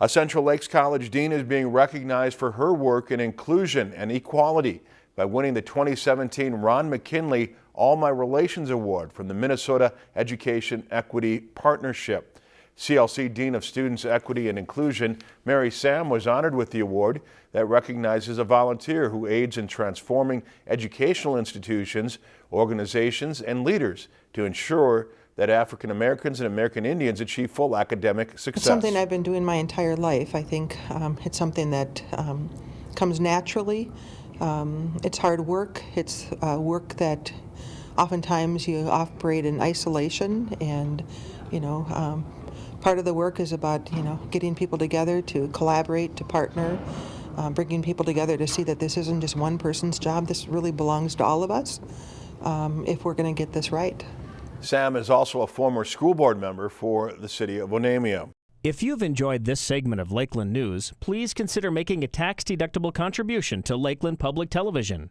A Central Lakes College dean is being recognized for her work in inclusion and equality by winning the 2017 Ron McKinley All My Relations Award from the Minnesota Education Equity Partnership. CLC Dean of Students Equity and Inclusion, Mary Sam, was honored with the award that recognizes a volunteer who aids in transforming educational institutions, organizations, and leaders to ensure that African Americans and American Indians achieve full academic success. It's something I've been doing my entire life. I think um, it's something that um, comes naturally. Um, it's hard work. It's uh, work that oftentimes you operate in isolation and, you know, um, part of the work is about, you know, getting people together to collaborate, to partner, uh, bringing people together to see that this isn't just one person's job. This really belongs to all of us um, if we're going to get this right. Sam is also a former school board member for the city of Onamia. If you've enjoyed this segment of Lakeland News, please consider making a tax-deductible contribution to Lakeland Public Television.